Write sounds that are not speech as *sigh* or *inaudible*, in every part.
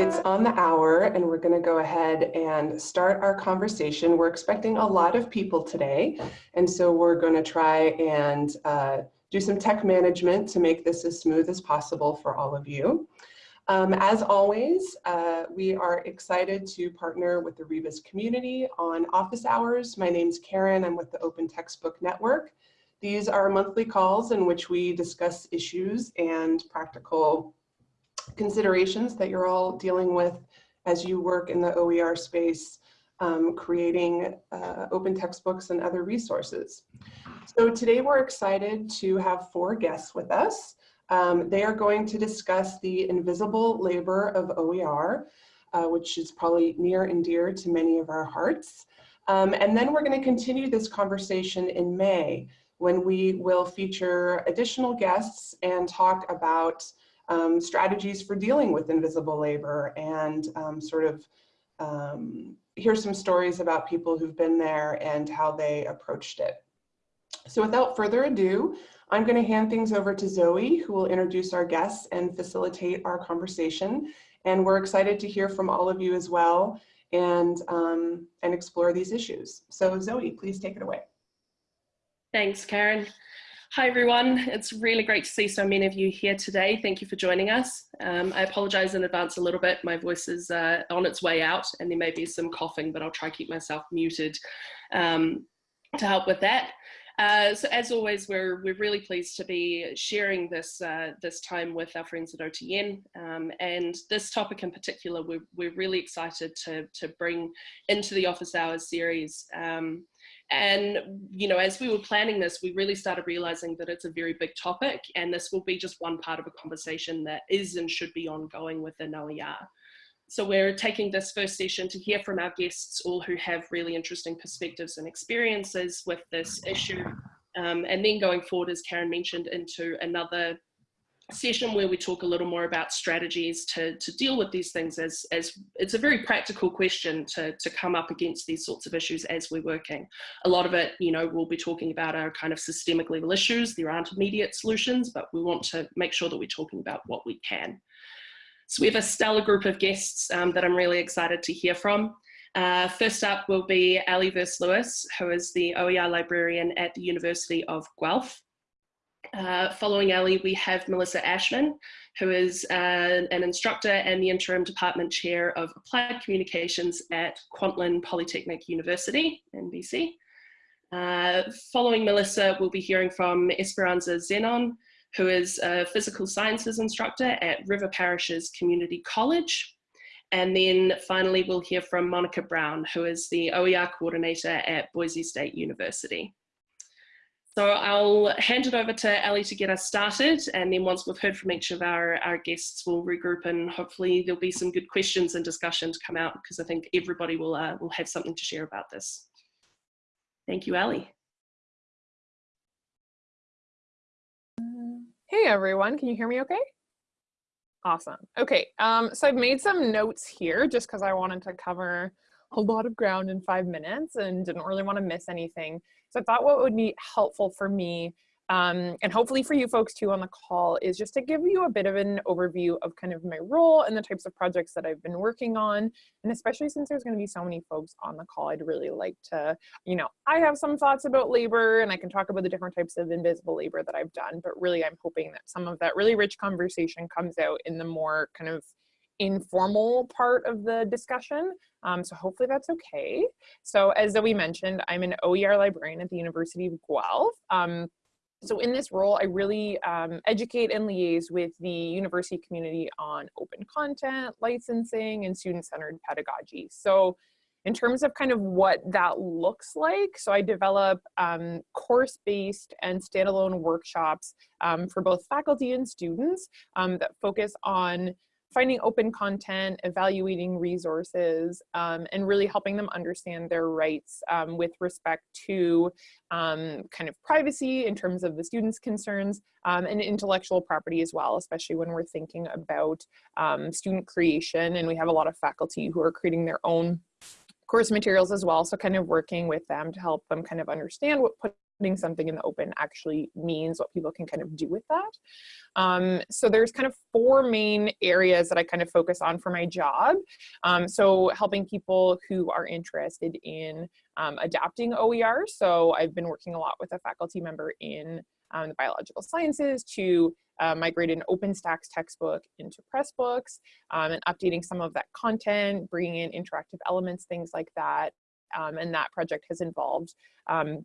it's on the hour and we're going to go ahead and start our conversation. We're expecting a lot of people today, and so we're going to try and uh, do some tech management to make this as smooth as possible for all of you. Um, as always, uh, we are excited to partner with the Rebus community on office hours. My name's Karen, I'm with the Open Textbook Network. These are monthly calls in which we discuss issues and practical considerations that you're all dealing with as you work in the OER space, um, creating uh, open textbooks and other resources. So today we're excited to have four guests with us. Um, they are going to discuss the invisible labor of OER, uh, which is probably near and dear to many of our hearts. Um, and then we're going to continue this conversation in May when we will feature additional guests and talk about um, strategies for dealing with invisible labor and um, sort of um, hear some stories about people who've been there and how they approached it. So without further ado, I'm going to hand things over to Zoe, who will introduce our guests and facilitate our conversation. And we're excited to hear from all of you as well and, um, and explore these issues. So Zoe, please take it away. Thanks, Karen. Hi everyone, it's really great to see so many of you here today. Thank you for joining us. Um, I apologize in advance a little bit. My voice is uh, on its way out and there may be some coughing, but I'll try to keep myself muted um, to help with that. Uh, so as always, we're, we're really pleased to be sharing this, uh, this time with our friends at OTN. Um, and this topic in particular, we're, we're really excited to, to bring into the Office Hours series. Um, and, you know, as we were planning this, we really started realizing that it's a very big topic and this will be just one part of a conversation that is and should be ongoing within OER. So we're taking this first session to hear from our guests, all who have really interesting perspectives and experiences with this issue. Um, and then going forward, as Karen mentioned, into another session where we talk a little more about strategies to, to deal with these things as, as it's a very practical question to, to come up against these sorts of issues as we're working. A lot of it, you know, we'll be talking about our kind of systemic level issues. There aren't immediate solutions, but we want to make sure that we're talking about what we can. So we have a stellar group of guests um, that I'm really excited to hear from. Uh, first up will be Ali Versluis, who is the OER librarian at the University of Guelph. Uh, following Ali, we have Melissa Ashman, who is uh, an instructor and the interim department chair of applied communications at Kwantlen Polytechnic University in BC. Uh, following Melissa, we'll be hearing from Esperanza Zenon, who is a physical sciences instructor at River Parishes Community College. And then finally, we'll hear from Monica Brown, who is the OER coordinator at Boise State University. So I'll hand it over to Ali to get us started. And then once we've heard from each of our, our guests, we'll regroup and hopefully there'll be some good questions and discussion to come out because I think everybody will, uh, will have something to share about this. Thank you, Ali. Hey everyone, can you hear me okay? Awesome. Okay, um, so I've made some notes here just because I wanted to cover a lot of ground in five minutes and didn't really want to miss anything. So I thought what would be helpful for me um, and hopefully for you folks too on the call is just to give you a bit of an overview of kind of my role and the types of projects that I've been working on. And especially since there's going to be so many folks on the call, I'd really like to, you know, I have some thoughts about labor and I can talk about the different types of invisible labor that I've done, but really I'm hoping that some of that really rich conversation comes out in the more kind of informal part of the discussion. Um, so hopefully that's okay. So as Zoe mentioned, I'm an OER librarian at the University of Guelph. Um, so in this role, I really um, educate and liaise with the university community on open content, licensing, and student-centered pedagogy. So in terms of kind of what that looks like, so I develop um, course-based and standalone workshops um, for both faculty and students um, that focus on finding open content, evaluating resources, um, and really helping them understand their rights um, with respect to um, kind of privacy in terms of the students' concerns um, and intellectual property as well, especially when we're thinking about um, student creation. And we have a lot of faculty who are creating their own course materials as well. So kind of working with them to help them kind of understand what putting something in the open actually means, what people can kind of do with that. Um, so there's kind of four main areas that I kind of focus on for my job. Um, so helping people who are interested in um, adapting OER. So I've been working a lot with a faculty member in um, the biological sciences to uh, migrate an OpenStax textbook into Pressbooks um, and updating some of that content, bringing in interactive elements, things like that. Um, and that project has involved um,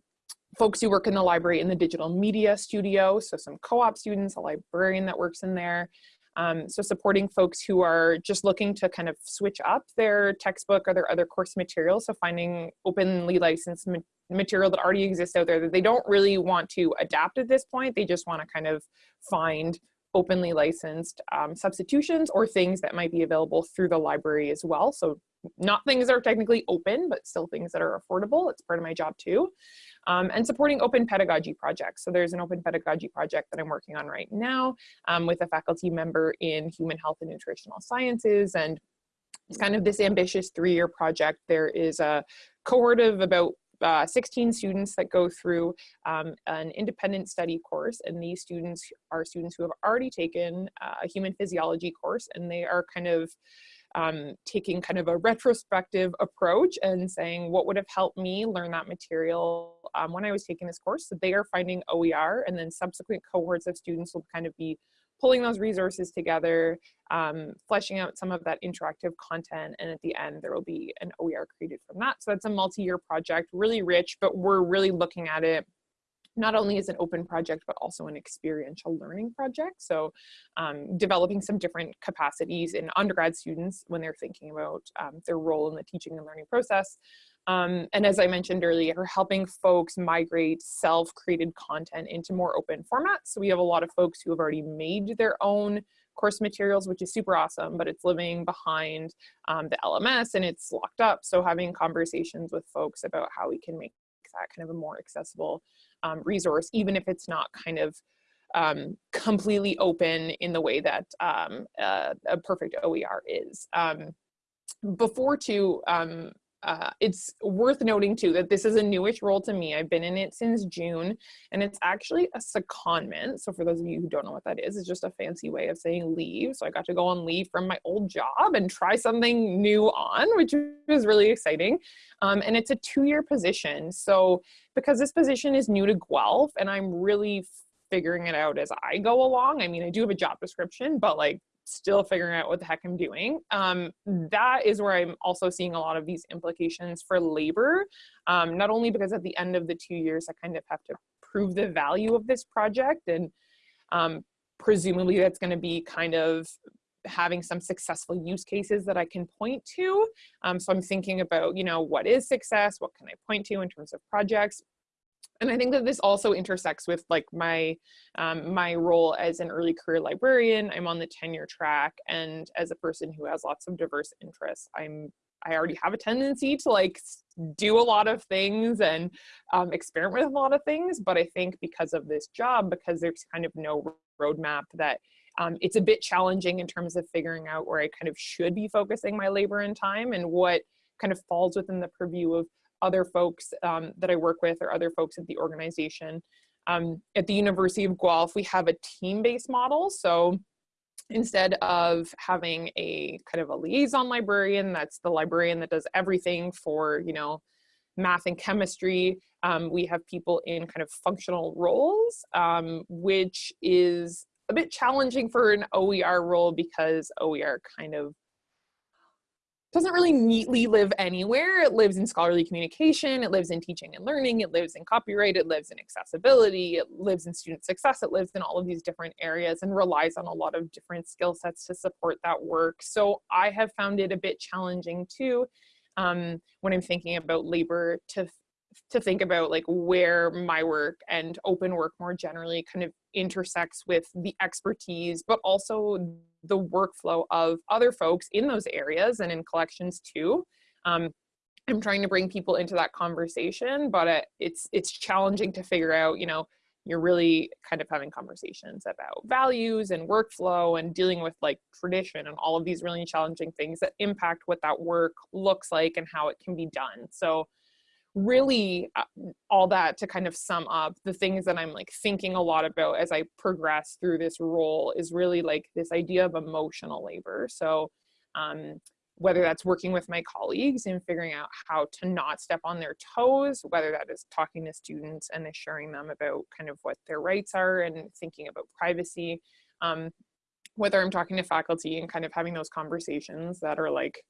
folks who work in the library in the digital media studio, so some co-op students, a librarian that works in there. Um, so supporting folks who are just looking to kind of switch up their textbook or their other course materials. So finding openly licensed ma material that already exists out there that they don't really want to adapt at this point. They just want to kind of find openly licensed um, substitutions or things that might be available through the library as well. So not things that are technically open, but still things that are affordable. It's part of my job too. Um, and supporting open pedagogy projects. So there's an open pedagogy project that I'm working on right now um, with a faculty member in human health and nutritional sciences. And it's kind of this ambitious three-year project. There is a cohort of about uh, 16 students that go through um, an independent study course and these students are students who have already taken uh, a human physiology course and they are kind of um, taking kind of a retrospective approach and saying what would have helped me learn that material um, when I was taking this course. They are finding OER and then subsequent cohorts of students will kind of be pulling those resources together, um, fleshing out some of that interactive content, and at the end there will be an OER created from that. So that's a multi-year project, really rich, but we're really looking at it not only as an open project, but also an experiential learning project. So um, developing some different capacities in undergrad students when they're thinking about um, their role in the teaching and learning process. Um, and as I mentioned earlier, helping folks migrate self-created content into more open formats. So we have a lot of folks who have already made their own course materials, which is super awesome, but it's living behind um, the LMS and it's locked up. So having conversations with folks about how we can make that kind of a more accessible um, resource, even if it's not kind of um, completely open in the way that um, uh, a perfect OER is. Um, before to um, uh, it's worth noting too that this is a newish role to me. I've been in it since June and it's actually a secondment. So for those of you who don't know what that is, it's just a fancy way of saying leave. So I got to go on leave from my old job and try something new on, which was really exciting. Um, and it's a two-year position. So because this position is new to Guelph and I'm really figuring it out as I go along. I mean, I do have a job description, but like still figuring out what the heck I'm doing. Um, that is where I'm also seeing a lot of these implications for labor, um, not only because at the end of the two years, I kind of have to prove the value of this project and um, presumably that's gonna be kind of having some successful use cases that I can point to. Um, so I'm thinking about, you know, what is success? What can I point to in terms of projects? And I think that this also intersects with like my um, my role as an early career librarian. I'm on the tenure track, and as a person who has lots of diverse interests, I'm I already have a tendency to like do a lot of things and um, experiment with a lot of things. But I think because of this job, because there's kind of no roadmap that um, it's a bit challenging in terms of figuring out where I kind of should be focusing my labor and time and what kind of falls within the purview of other folks um, that I work with or other folks at the organization. Um, at the University of Guelph, we have a team-based model. So instead of having a kind of a liaison librarian, that's the librarian that does everything for, you know, math and chemistry, um, we have people in kind of functional roles, um, which is a bit challenging for an OER role because OER kind of doesn't really neatly live anywhere. It lives in scholarly communication, it lives in teaching and learning, it lives in copyright, it lives in accessibility, it lives in student success, it lives in all of these different areas and relies on a lot of different skill sets to support that work. So I have found it a bit challenging too um, when I'm thinking about labor to to think about like where my work and open work more generally kind of intersects with the expertise, but also the workflow of other folks in those areas and in collections too. Um, I'm trying to bring people into that conversation, but it, it's it's challenging to figure out, you know, you're really kind of having conversations about values and workflow and dealing with like tradition and all of these really challenging things that impact what that work looks like and how it can be done. So really uh, all that to kind of sum up the things that I'm like thinking a lot about as I progress through this role is really like this idea of emotional labor. So um, whether that's working with my colleagues and figuring out how to not step on their toes, whether that is talking to students and assuring them about kind of what their rights are and thinking about privacy, um, whether I'm talking to faculty and kind of having those conversations that are like,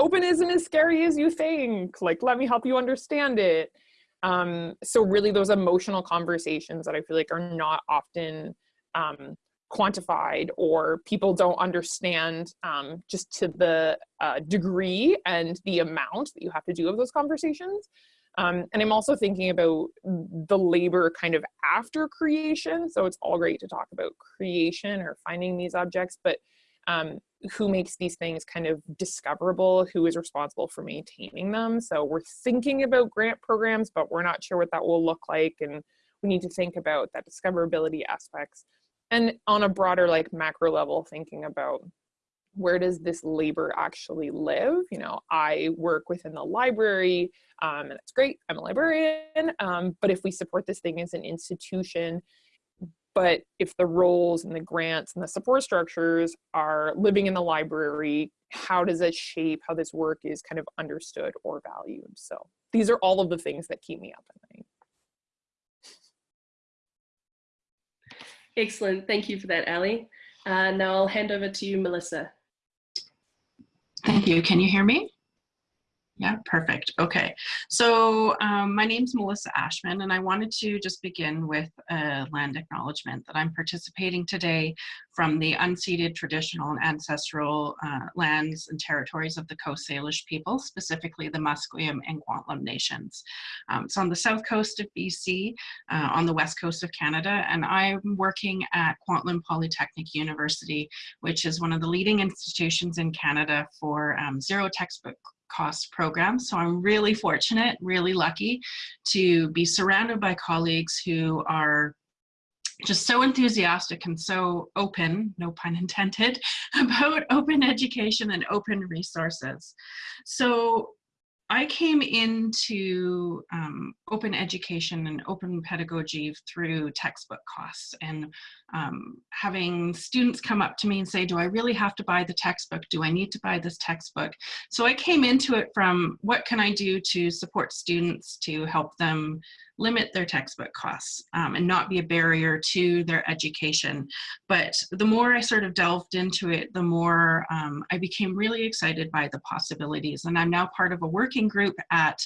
open isn't as scary as you think. Like, let me help you understand it. Um, so really those emotional conversations that I feel like are not often um, quantified or people don't understand um, just to the uh, degree and the amount that you have to do of those conversations. Um, and I'm also thinking about the labor kind of after creation. So it's all great to talk about creation or finding these objects, but um, who makes these things kind of discoverable, who is responsible for maintaining them. So we're thinking about grant programs, but we're not sure what that will look like. And we need to think about that discoverability aspects. And on a broader like macro level, thinking about where does this labor actually live? You know, I work within the library, um, and it's great, I'm a librarian, um, but if we support this thing as an institution, but if the roles and the grants and the support structures are living in the library, how does it shape how this work is kind of understood or valued? So these are all of the things that keep me up at night. Excellent, thank you for that, Ali. Uh, now I'll hand over to you, Melissa. Thank you. Can you hear me? Yeah, perfect. Okay. So um, my name is Melissa Ashman, and I wanted to just begin with a land acknowledgement that I'm participating today from the unceded traditional and ancestral uh, lands and territories of the Coast Salish people, specifically the Musqueam and Kwantlen nations. Um, it's on the south coast of BC, uh, on the west coast of Canada, and I'm working at Kwantlen Polytechnic University, which is one of the leading institutions in Canada for um, zero textbook cost program. So I'm really fortunate, really lucky to be surrounded by colleagues who are just so enthusiastic and so open, no pun intended, *laughs* about open education and open resources. So I came into um, open education and open pedagogy through textbook costs and um, having students come up to me and say, do I really have to buy the textbook? Do I need to buy this textbook? So I came into it from what can I do to support students to help them limit their textbook costs um, and not be a barrier to their education. But the more I sort of delved into it, the more um, I became really excited by the possibilities. And I'm now part of a working group at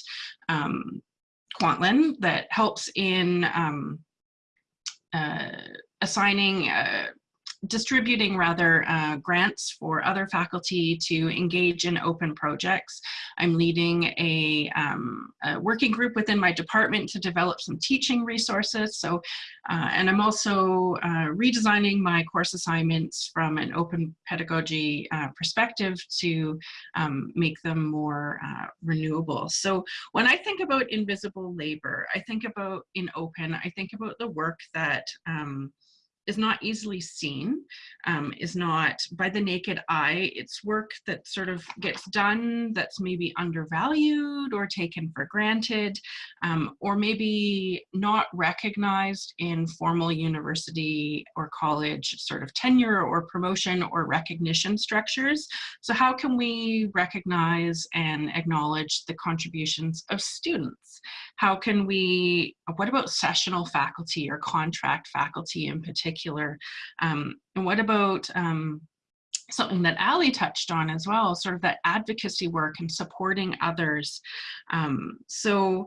um, Kwantlen that helps in um, uh, assigning uh, distributing rather uh, grants for other faculty to engage in open projects. I'm leading a, um, a, working group within my department to develop some teaching resources. So, uh, and I'm also uh, redesigning my course assignments from an open pedagogy uh, perspective to um, make them more uh, renewable. So when I think about invisible labor, I think about in open, I think about the work that um, is not easily seen, um, is not by the naked eye. It's work that sort of gets done that's maybe undervalued or taken for granted, um, or maybe not recognized in formal university or college sort of tenure or promotion or recognition structures. So how can we recognize and acknowledge the contributions of students? How can we, what about sessional faculty or contract faculty in particular? Um, and what about um, something that Ali touched on as well, sort of that advocacy work and supporting others. Um, so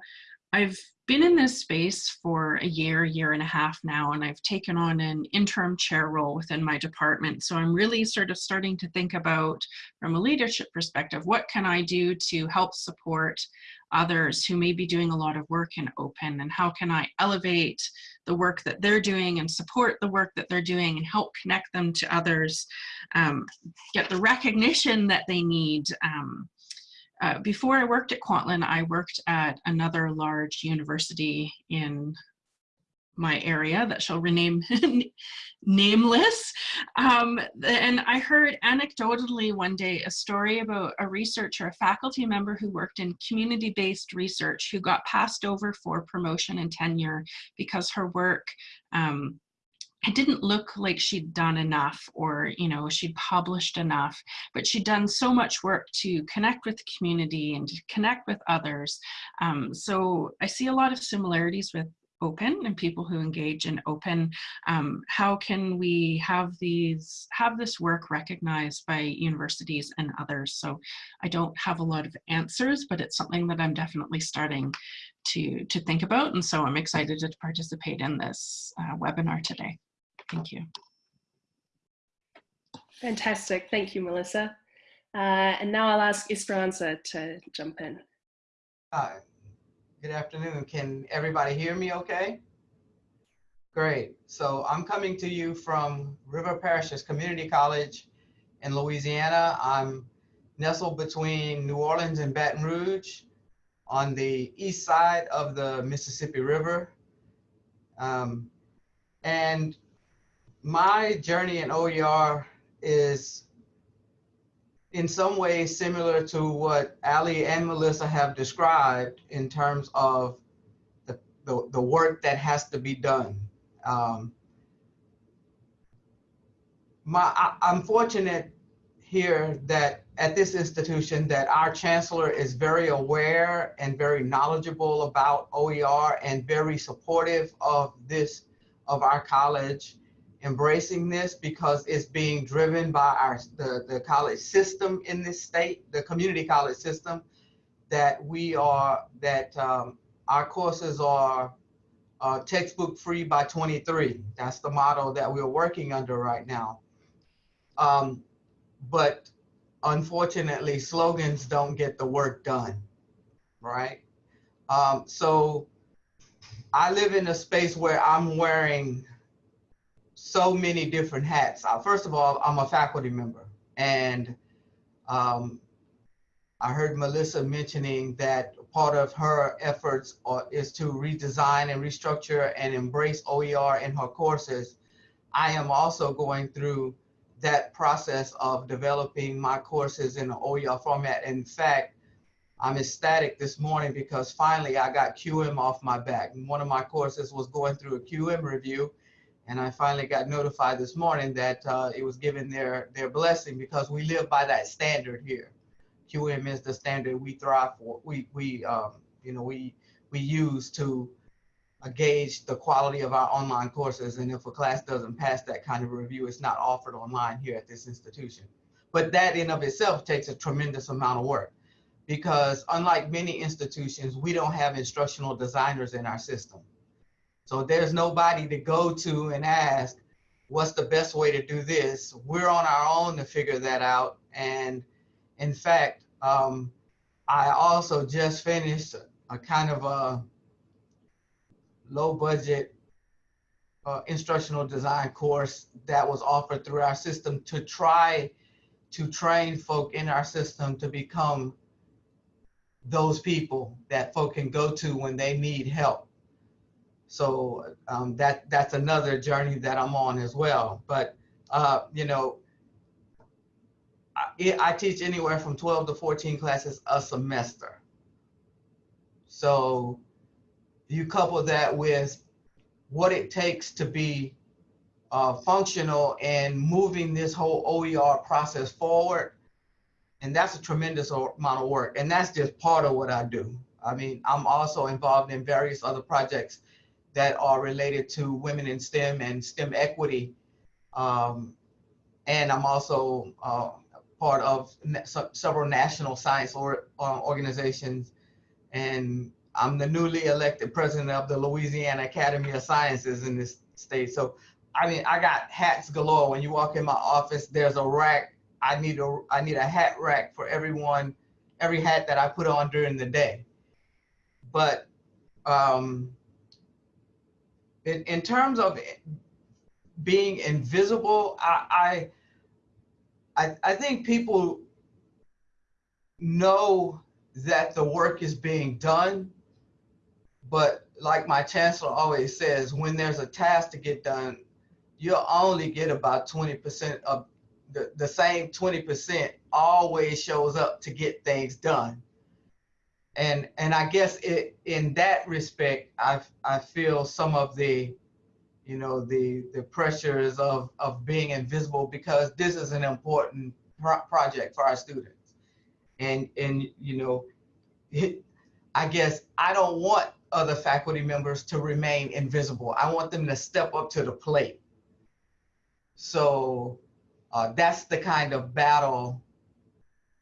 I've been in this space for a year, year and a half now, and I've taken on an interim chair role within my department. So I'm really sort of starting to think about, from a leadership perspective, what can I do to help support others who may be doing a lot of work in open and how can I elevate the work that they're doing and support the work that they're doing and help connect them to others, um, get the recognition that they need. Um, uh, before I worked at Kwantlen, I worked at another large university in my area that shall rename *laughs* nameless. Um, and I heard anecdotally one day a story about a researcher, a faculty member who worked in community-based research who got passed over for promotion and tenure because her work um, it didn't look like she'd done enough or you know she'd published enough but she'd done so much work to connect with the community and to connect with others um, so i see a lot of similarities with open and people who engage in open um, how can we have these have this work recognized by universities and others so i don't have a lot of answers but it's something that i'm definitely starting to to think about and so i'm excited to participate in this uh, webinar today thank you Fantastic. Thank you, Melissa. Uh, and now I'll ask Esperanza to jump in. Hi, good afternoon. Can everybody hear me okay? Great. So I'm coming to you from River Parishes Community College in Louisiana. I'm nestled between New Orleans and Baton Rouge on the east side of the Mississippi River. Um, and my journey in OER is in some ways similar to what Ali and Melissa have described in terms of the, the, the work that has to be done. Um, my, I, I'm fortunate here that at this institution that our chancellor is very aware and very knowledgeable about OER and very supportive of this, of our college embracing this because it's being driven by our the, the college system in this state, the community college system, that we are that um, our courses are uh, textbook free by 23. That's the model that we're working under right now. Um, but unfortunately, slogans don't get the work done, right? Um, so I live in a space where I'm wearing so many different hats. Uh, first of all, I'm a faculty member and um, I heard Melissa mentioning that part of her efforts are, is to redesign and restructure and embrace OER in her courses. I am also going through that process of developing my courses in OER format. In fact, I'm ecstatic this morning because finally I got QM off my back. One of my courses was going through a QM review and I finally got notified this morning that uh, it was given their, their blessing because we live by that standard here. QM is the standard we thrive for. We, we um, you know, we, we use to uh, gauge the quality of our online courses. And if a class doesn't pass that kind of review, it's not offered online here at this institution. But that in of itself takes a tremendous amount of work because unlike many institutions, we don't have instructional designers in our system. So there's nobody to go to and ask, what's the best way to do this? We're on our own to figure that out. And in fact, um, I also just finished a kind of a low budget uh, instructional design course that was offered through our system to try to train folk in our system to become those people that folk can go to when they need help. So um, that that's another journey that I'm on as well. But uh, you know, I, I teach anywhere from 12 to 14 classes a semester. So you couple that with what it takes to be uh, functional and moving this whole OER process forward. And that's a tremendous amount of work. And that's just part of what I do. I mean, I'm also involved in various other projects that are related to women in STEM and STEM equity. Um, and I'm also uh, part of several national science or, uh, organizations. And I'm the newly elected president of the Louisiana Academy of Sciences in this state. So, I mean, I got hats galore. When you walk in my office, there's a rack. I need a, I need a hat rack for everyone, every hat that I put on during the day. But um, in, in terms of being invisible, I, I, I think people know that the work is being done, but like my chancellor always says, when there's a task to get done, you'll only get about 20% of the, the same 20% always shows up to get things done. And, and I guess it, in that respect, I, I feel some of the, you know, the, the pressures of, of being invisible because this is an important pro project for our students. And, and, you know, it, I guess I don't want other faculty members to remain invisible. I want them to step up to the plate. So uh, that's the kind of battle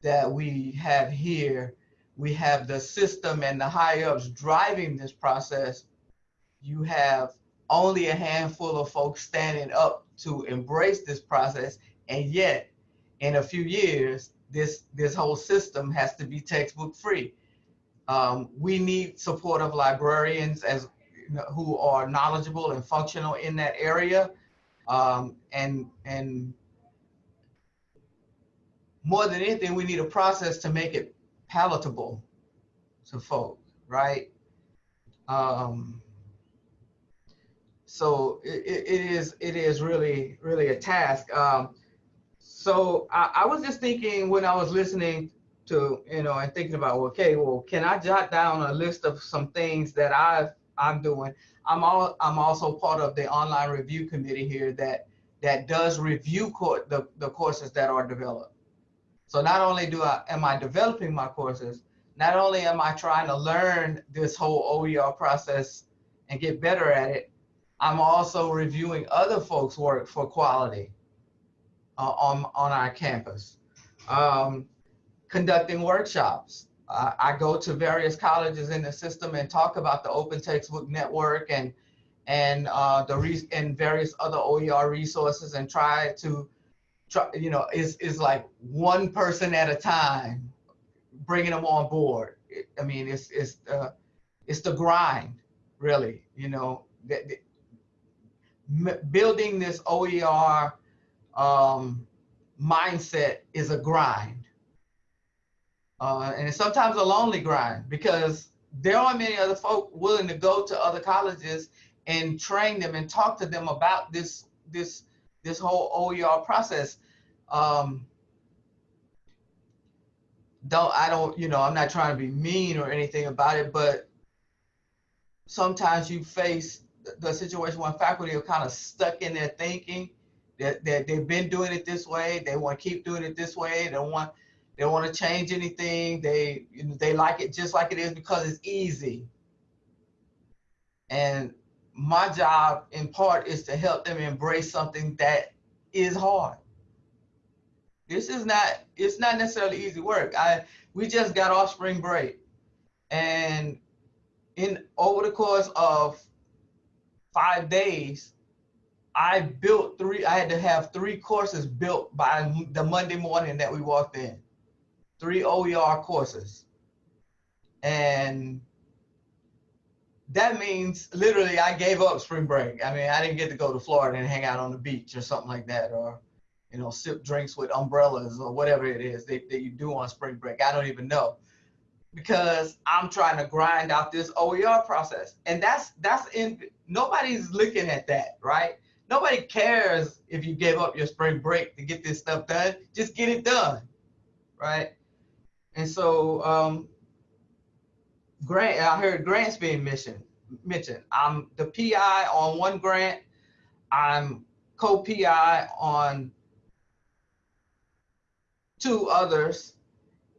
that we have here. We have the system and the high ups driving this process. You have only a handful of folks standing up to embrace this process. And yet, in a few years, this, this whole system has to be textbook free. Um, we need supportive librarians as who are knowledgeable and functional in that area. Um, and, and more than anything, we need a process to make it palatable to folk, right? Um, so it, it is it is really really a task. Um, so I, I was just thinking when I was listening to you know and thinking about okay well can I jot down a list of some things that I've I'm doing. I'm all I'm also part of the online review committee here that that does review the, the courses that are developed. So not only do I am I developing my courses, not only am I trying to learn this whole OER process and get better at it, I'm also reviewing other folks' work for quality uh, on, on our campus. Um, conducting workshops. Uh, I go to various colleges in the system and talk about the Open Textbook Network and and uh, the and various other OER resources and try to try, you know, is is like one person at a time, bringing them on board. I mean, it's it's uh, it's the grind, really. You know, building this OER um, mindset is a grind, uh, and it's sometimes a lonely grind because there aren't many other folk willing to go to other colleges and train them and talk to them about this this this whole OER process. Um, don't I don't you know I'm not trying to be mean or anything about it, but sometimes you face the situation when faculty are kind of stuck in their thinking that, that they've been doing it this way, they want to keep doing it this way, they don't want they don't want to change anything, they they like it just like it is because it's easy. And my job in part is to help them embrace something that is hard. This is not, it's not necessarily easy work. I, we just got off spring break and in over the course of five days, I built three, I had to have three courses built by the Monday morning that we walked in, three OER courses. And that means literally I gave up spring break. I mean, I didn't get to go to Florida and hang out on the beach or something like that, or you know, sip drinks with umbrellas or whatever it is that, that you do on spring break. I don't even know because I'm trying to grind out this OER process, and that's that's in nobody's looking at that, right? Nobody cares if you gave up your spring break to get this stuff done. Just get it done, right? And so um, grant, I heard grants being mentioned. Mentioned. I'm the PI on one grant. I'm co-PI on two others,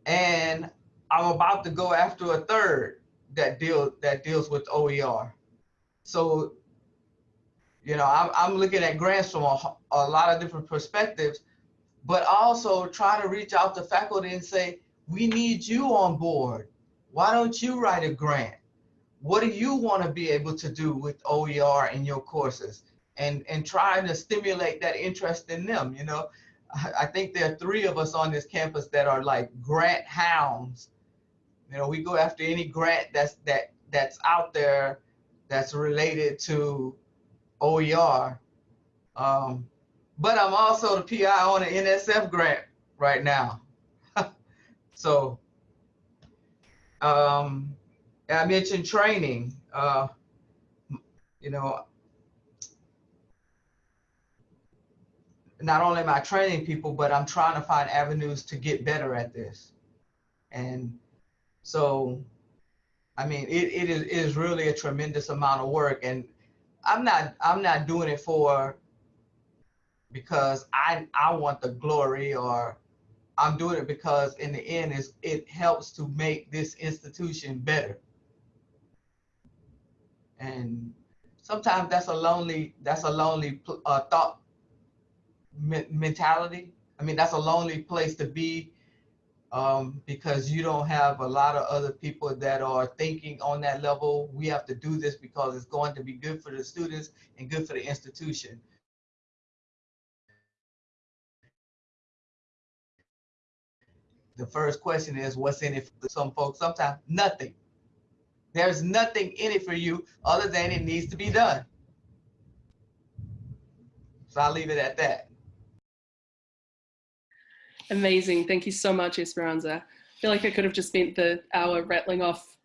and I'm about to go after a third that deal that deals with OER. So, you know, I'm, I'm looking at grants from a, a lot of different perspectives, but also try to reach out to faculty and say, we need you on board why don't you write a grant? What do you want to be able to do with OER in your courses? And, and trying to stimulate that interest in them, you know? I think there are three of us on this campus that are like grant hounds. You know, we go after any grant that's that that's out there that's related to OER. Um, but I'm also the PI on an NSF grant right now. *laughs* so um, I mentioned training. Uh, you know, not only am I training people, but I'm trying to find avenues to get better at this. And so, I mean, it, it is, it is really a tremendous amount of work. And I'm not, I'm not doing it for, because I, I want the glory or I'm doing it because in the end is it helps to make this institution better. And sometimes that's a lonely, that's a lonely uh, thought me- mentality. I mean, that's a lonely place to be um, because you don't have a lot of other people that are thinking on that level. We have to do this because it's going to be good for the students and good for the institution. The first question is, what's in it for some folks? Sometimes nothing. There's nothing in it for you other than it needs to be done. So I'll leave it at that. Amazing. Thank you so much, Esperanza. I feel like I could have just spent the hour rattling off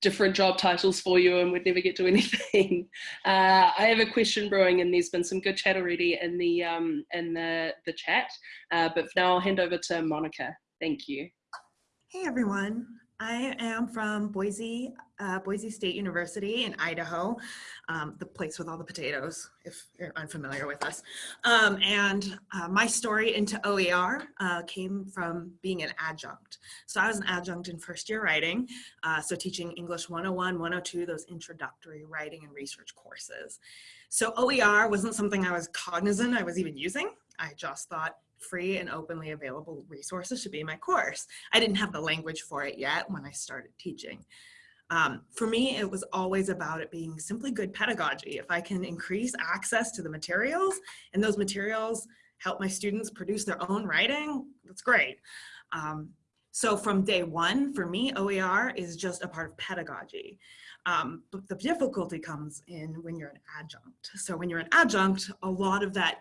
different job titles for you and we'd never get to *laughs* anything. Uh, I have a question brewing and there's been some good chat already in the, um, in the, the chat, uh, but now I'll hand over to Monica. Thank you. Hey everyone, I am from Boise, uh, Boise State University in Idaho, um, the place with all the potatoes, if you're unfamiliar with us. Um, and uh, my story into OER uh, came from being an adjunct. So I was an adjunct in first year writing, uh, so teaching English 101, 102, those introductory writing and research courses. So OER wasn't something I was cognizant I was even using. I just thought free and openly available resources should be my course. I didn't have the language for it yet when I started teaching. Um, for me, it was always about it being simply good pedagogy. If I can increase access to the materials and those materials help my students produce their own writing, that's great. Um, so from day one, for me, OER is just a part of pedagogy. Um, but the difficulty comes in when you're an adjunct. So when you're an adjunct, a lot of that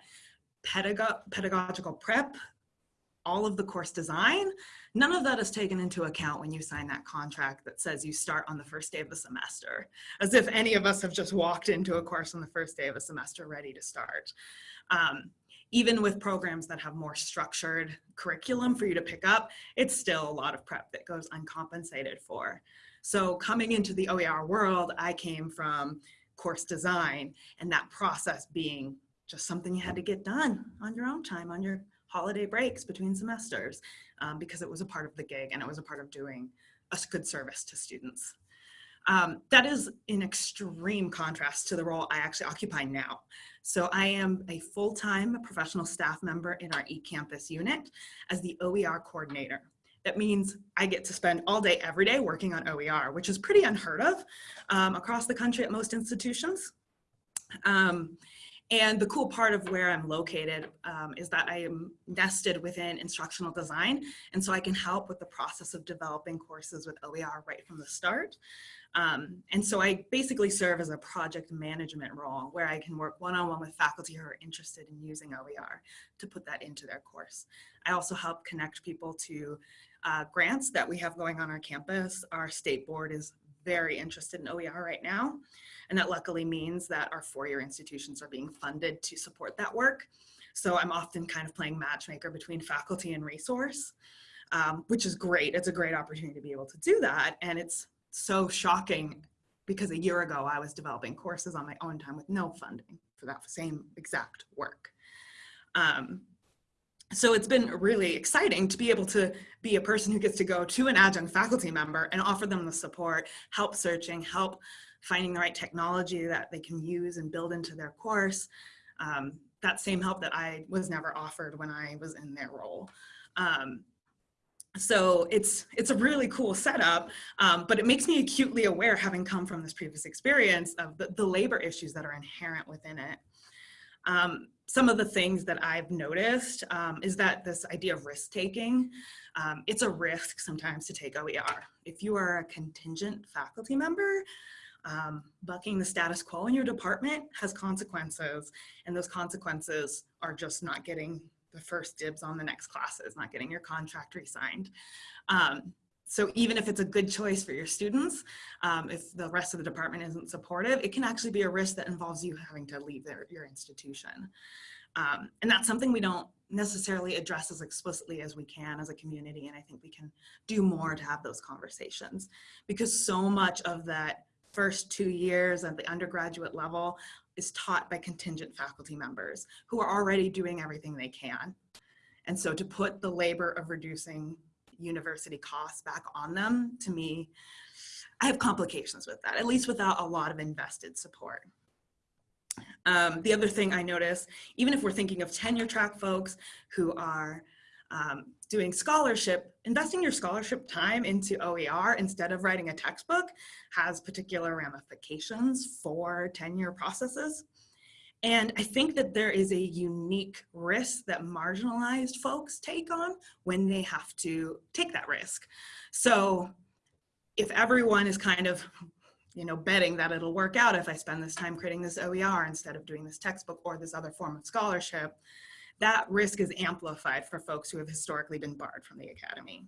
pedago pedagogical prep, all of the course design, none of that is taken into account when you sign that contract that says you start on the first day of the semester, as if any of us have just walked into a course on the first day of a semester ready to start. Um, even with programs that have more structured curriculum for you to pick up, it's still a lot of prep that goes uncompensated for. So coming into the OER world, I came from course design and that process being just something you had to get done on your own time, on your holiday breaks between semesters, um, because it was a part of the gig and it was a part of doing a good service to students. Um, that is in extreme contrast to the role I actually occupy now. So I am a full-time professional staff member in our eCampus unit as the OER coordinator. That means I get to spend all day, every day working on OER, which is pretty unheard of um, across the country at most institutions. Um, and the cool part of where I'm located um, is that I am nested within instructional design. And so I can help with the process of developing courses with OER right from the start. Um, and so I basically serve as a project management role where I can work one-on-one -on -one with faculty who are interested in using OER to put that into their course. I also help connect people to uh, grants that we have going on our campus. Our state board is very interested in OER right now. And that luckily means that our four-year institutions are being funded to support that work. So I'm often kind of playing matchmaker between faculty and resource, um, which is great. It's a great opportunity to be able to do that. And it's so shocking because a year ago I was developing courses on my own time with no funding for that same exact work. Um, so it's been really exciting to be able to be a person who gets to go to an adjunct faculty member and offer them the support, help searching, help finding the right technology that they can use and build into their course. Um, that same help that I was never offered when I was in their role. Um, so it's it's a really cool setup, um, but it makes me acutely aware, having come from this previous experience, of the, the labor issues that are inherent within it. Um, some of the things that I've noticed um, is that this idea of risk taking, um, it's a risk sometimes to take OER. If you are a contingent faculty member, um, bucking the status quo in your department has consequences and those consequences are just not getting the first dibs on the next classes, not getting your contract re-signed. So even if it's a good choice for your students, um, if the rest of the department isn't supportive, it can actually be a risk that involves you having to leave their, your institution. Um, and that's something we don't necessarily address as explicitly as we can as a community. And I think we can do more to have those conversations because so much of that first two years at the undergraduate level is taught by contingent faculty members who are already doing everything they can. And so to put the labor of reducing university costs back on them, to me, I have complications with that, at least without a lot of invested support. Um, the other thing I notice, even if we're thinking of tenure track folks who are um, doing scholarship, investing your scholarship time into OER instead of writing a textbook has particular ramifications for tenure processes. And I think that there is a unique risk that marginalized folks take on when they have to take that risk. So if everyone is kind of, you know, betting that it'll work out if I spend this time creating this OER instead of doing this textbook or this other form of scholarship, that risk is amplified for folks who have historically been barred from the academy.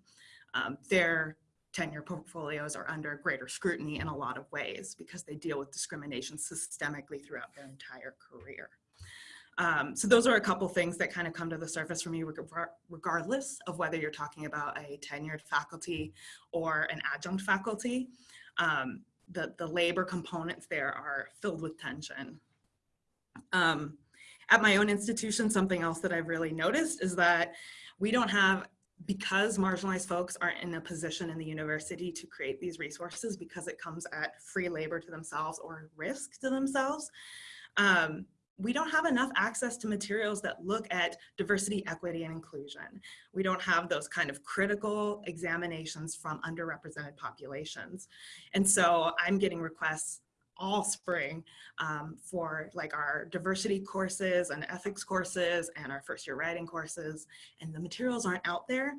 Um, their tenure portfolios are under greater scrutiny in a lot of ways because they deal with discrimination systemically throughout their entire career. Um, so those are a couple things that kind of come to the surface for me regardless of whether you're talking about a tenured faculty or an adjunct faculty. Um, the, the labor components there are filled with tension. Um, at my own institution, something else that I've really noticed is that we don't have because marginalized folks aren't in a position in the university to create these resources because it comes at free labor to themselves or risk to themselves, um, we don't have enough access to materials that look at diversity, equity, and inclusion. We don't have those kind of critical examinations from underrepresented populations. And so I'm getting requests all spring um, for like our diversity courses and ethics courses and our first year writing courses. And the materials aren't out there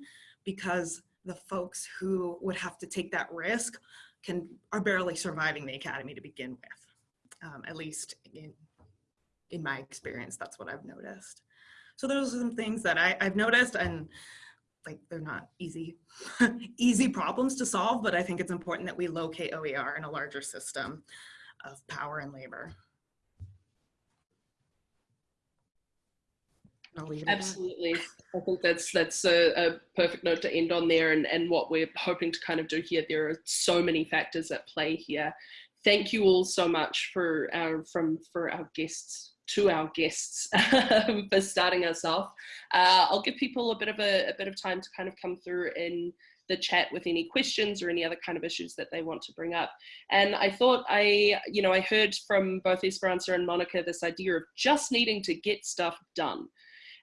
because the folks who would have to take that risk can are barely surviving the academy to begin with. Um, at least in, in my experience, that's what I've noticed. So those are some things that I, I've noticed and like they're not easy, *laughs* easy problems to solve, but I think it's important that we locate OER in a larger system of power and labor. Absolutely. I think that's that's a, a, perfect note to end on there and, and what we're hoping to kind of do here. There are so many factors at play here. Thank you all so much for our from for our guests to our guests *laughs* for starting us off. Uh, I'll give people a bit of a, a bit of time to kind of come through and the chat with any questions or any other kind of issues that they want to bring up. And I thought I, you know, I heard from both Esperanza and Monica this idea of just needing to get stuff done.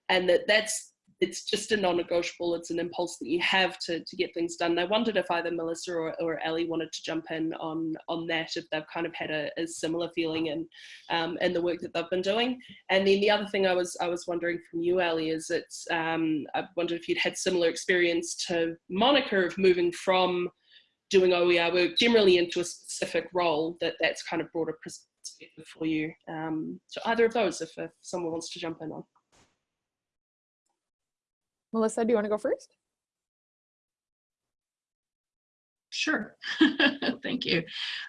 And that that's it's just a non-negotiable. It's an impulse that you have to, to get things done. And I wondered if either Melissa or, or Ellie wanted to jump in on, on that, if they've kind of had a, a similar feeling in, um, in the work that they've been doing. And then the other thing I was, I was wondering from you, Ellie, is it's, um, I wondered if you'd had similar experience to Monica of moving from doing OER work generally into a specific role that that's kind of brought a perspective for you. Um, so either of those, if, if someone wants to jump in on. Melissa, do you want to go first? Sure, *laughs* thank you.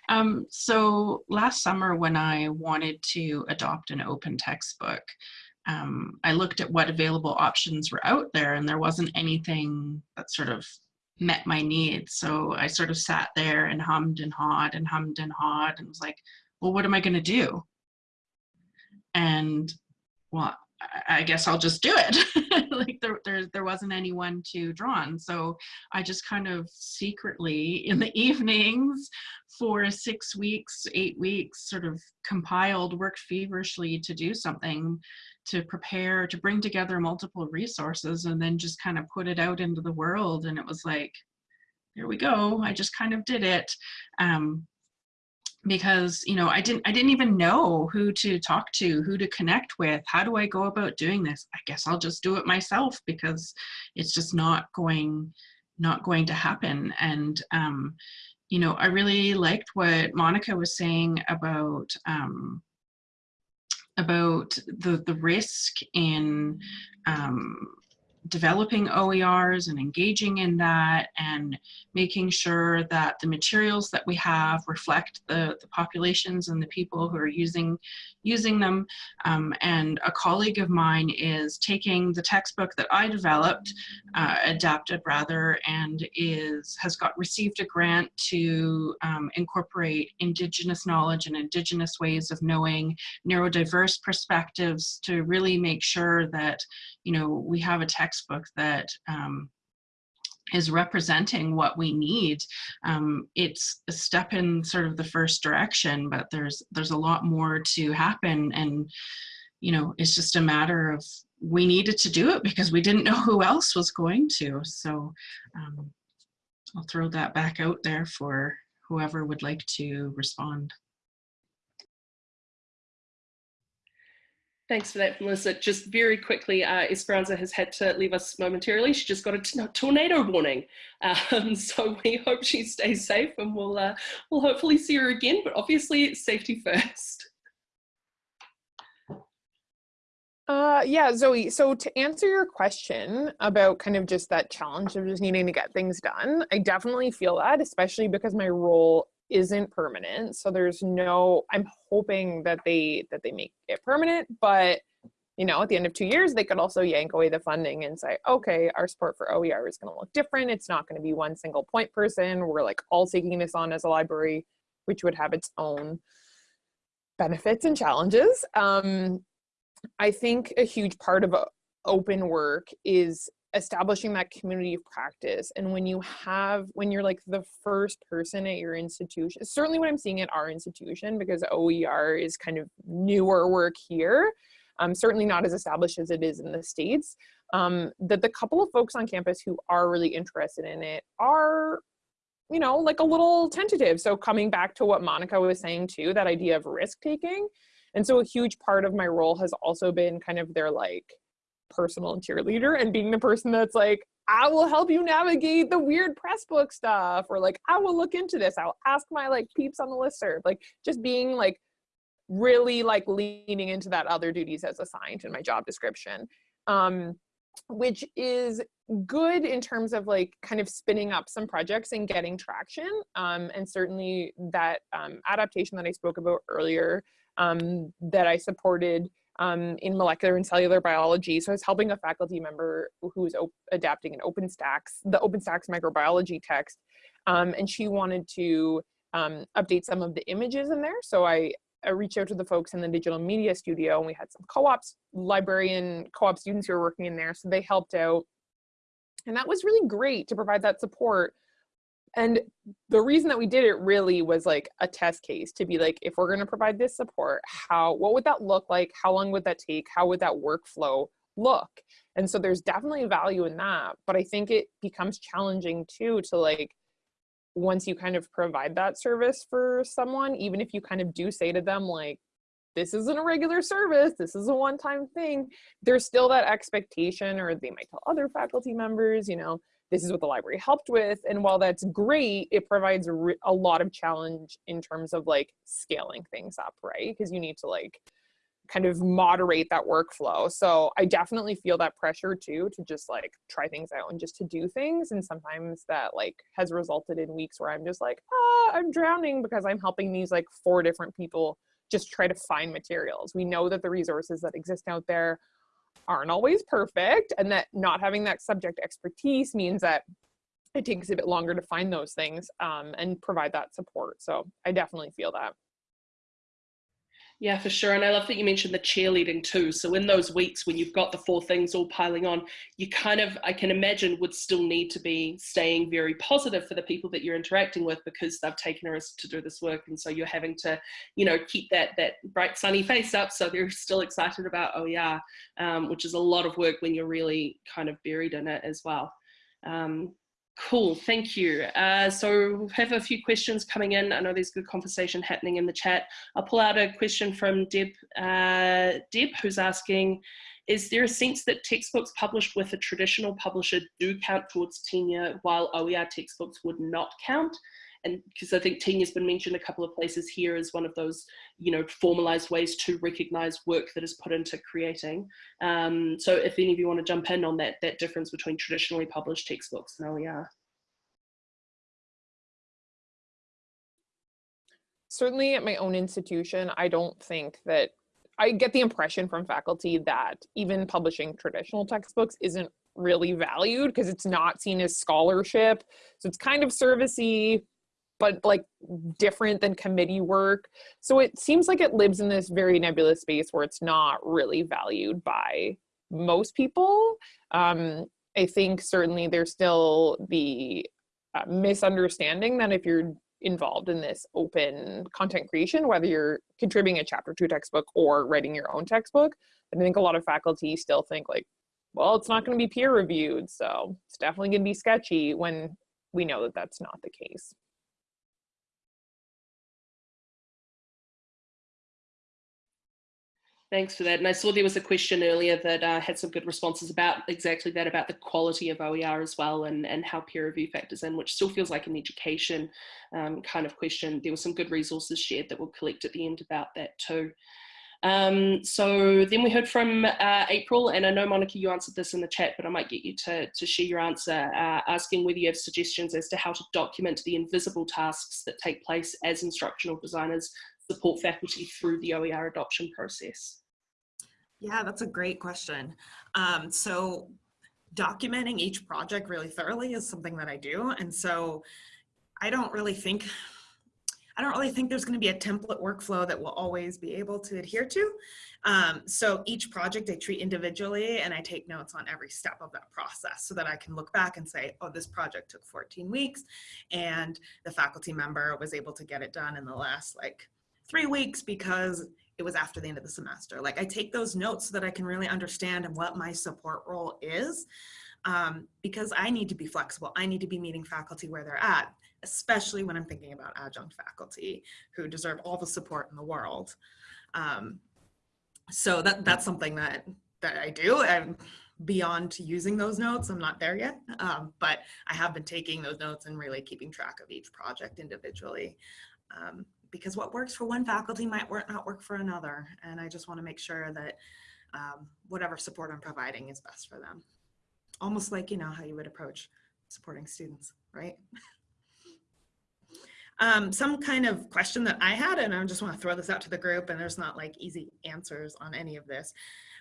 Um, so last summer when I wanted to adopt an open textbook, um, I looked at what available options were out there and there wasn't anything that sort of met my needs. So I sort of sat there and hummed and hawed and hummed and hawed and was like, well, what am I going to do? And well, I guess I'll just do it. *laughs* like there, there, there wasn't anyone to draw on. So I just kind of secretly in the *laughs* evenings for six weeks, eight weeks, sort of compiled, worked feverishly to do something to prepare, to bring together multiple resources and then just kind of put it out into the world. And it was like, here we go. I just kind of did it. Um, because you know i didn't i didn't even know who to talk to who to connect with. How do i go about doing this? I guess i'll just do it myself because it's just not going not going to happen. And um you know i really liked what monica was saying about um about the the risk in um developing OERs and engaging in that and making sure that the materials that we have reflect the, the populations and the people who are using using them. Um, and a colleague of mine is taking the textbook that I developed, uh, adapted rather, and is has got received a grant to um, incorporate Indigenous knowledge and Indigenous ways of knowing, neurodiverse perspectives to really make sure that, you know, we have a textbook that um, is representing what we need. Um, it's a step in sort of the first direction, but there's there's a lot more to happen, and you know it's just a matter of we needed to do it because we didn't *laughs* know who else was going to. So um, I'll throw that back out there for whoever would like to respond. Thanks for that, Melissa. Just very quickly, uh, Esperanza has had to leave us momentarily. She just got a tornado warning. Um, *laughs* so we hope she stays safe and we'll, uh, we'll hopefully see her again, but obviously safety first. Uh, yeah, Zoe, so to answer your question about kind of just that challenge of just needing to get things done, I definitely feel that, especially because my role isn't permanent. So there's no, I'm hoping that they, that they make it permanent, but you know, at the end of two years, they could also yank away the funding and say, okay, our support for OER is going to look different. It's not going to be one single point person. We're like all taking this on as a library, which would have its own benefits and challenges. Um, I think a huge part of open work is establishing that community of practice and when you have when you're like the first person at your institution certainly what i'm seeing at our institution because oer is kind of newer work here um, certainly not as established as it is in the states um, that the couple of folks on campus who are really interested in it are you know like a little tentative. So coming back to what monica was saying too that idea of risk taking and so a huge part of my role has also been kind of their like personal cheerleader and being the person that's like, I will help you navigate the weird press book stuff, or like, I will look into this. I'll ask my like peeps on the listserv. Like just being like really like leaning into that other duties as assigned in my job description. Um, which is good in terms of like kind of spinning up some projects and getting traction. Um, and certainly that um, adaptation that I spoke about earlier um, that I supported um, in molecular and cellular biology. So I was helping a faculty member who was adapting an OpenStax, the OpenStax microbiology text, um, and she wanted to um, update some of the images in there. So I, I, reached out to the folks in the digital media studio and we had some co-ops, librarian co-op students who were working in there. So they helped out. And that was really great to provide that support and the reason that we did it really was like a test case to be like if we're going to provide this support how what would that look like? How long would that take? How would that workflow look? And so there's definitely value in that but i think it becomes challenging too to like once you kind of provide that service for someone even if you kind of do say to them like this isn't a regular service. This is a one-time thing. There's still that expectation or they might tell other faculty members you know this is what the library helped with. And while that's great, it provides a, lot of challenge in terms of like scaling things up, right? Because you need to like kind of moderate that workflow. So I definitely feel that pressure too to just like try things out and just to do things. And sometimes that like has resulted in weeks where I'm just like, ah, I'm drowning because I'm helping these like four different people just try to find materials. We know that the resources that exist out there aren't always perfect and that not having that subject expertise means that it takes a bit longer to find those things um, and provide that support. So I definitely feel that. Yeah, for sure. And I love that you mentioned the cheerleading too. So in those weeks when you've got the four things all piling on, you kind of, I can imagine, would still need to be staying very positive for the people that you're interacting with because they've taken a risk to do this work. And so you're having to, you know, keep that that bright sunny face up so they're *laughs* still excited about oh yeah, um, which is a lot of work when you're really kind of buried in it as well. Um, Cool, thank you. Uh, so we have a few questions coming in. I know there's good conversation happening in the chat. I'll pull out a question from Deb, uh, Deb who's asking, is there a sense that textbooks published with a traditional publisher do count towards tenure while OER textbooks would not count? And because I think team has been mentioned a couple of places here as one of those, you know, formalized ways to recognize work that is put into creating. Um, so if any of you want to jump in on that, that difference between traditionally published textbooks and OER. certainly at my own institution, I don't think that I get the impression from faculty that even publishing traditional textbooks isn't really valued because it's not seen as scholarship. So it's kind of servicey, but like different than committee work. So it seems like it lives in this very nebulous space where it's not really valued by most people. Um, I think certainly there's still the uh, misunderstanding that if you're involved in this open content creation, whether you're contributing a chapter two textbook or writing your own textbook. I think a lot of faculty still think like, well, it's not going to be peer reviewed, so it's definitely going to be sketchy when we know that that's not the case. Thanks for that. And I saw there was a question earlier that uh, had some good responses about exactly that, about the quality of OER as well and, and how peer review factors in, which still feels like an education um, kind of question. There were some good resources shared that we'll collect at the end about that too. Um, so then we heard from uh, April, and I know Monica, you answered this in the chat, but I might get you to, to share your answer, uh, asking whether you have suggestions as to how to document the invisible tasks that take place as instructional designers support faculty through the OER adoption process. Yeah, that's a great question. Um, so documenting each project really thoroughly is something that I do. And so I don't really think, I don't really think there's gonna be a template workflow that we'll always be able to adhere to. Um, so each project I treat individually and I take notes on every step of that process so that I can look back and say, oh, this project took 14 weeks and the faculty member was able to get it done in the last like three weeks because it was after the end of the semester. Like I take those notes so that I can really understand what my support role is um, because I need to be flexible. I need to be meeting faculty where they're at, especially when I'm thinking about adjunct faculty who deserve all the support in the world. Um, so that that's something that that I do. And beyond using those notes, I'm not there yet, um, but I have been taking those notes and really keeping track of each project individually. Um, because what works for one faculty might work, not work for another. And I just want to make sure that um, whatever support I'm providing is best for them. Almost like, you know, how you would approach supporting students, right? *laughs* um, some kind of question that I had, and I just want to throw this out to the group, and there's not like easy answers on any of this,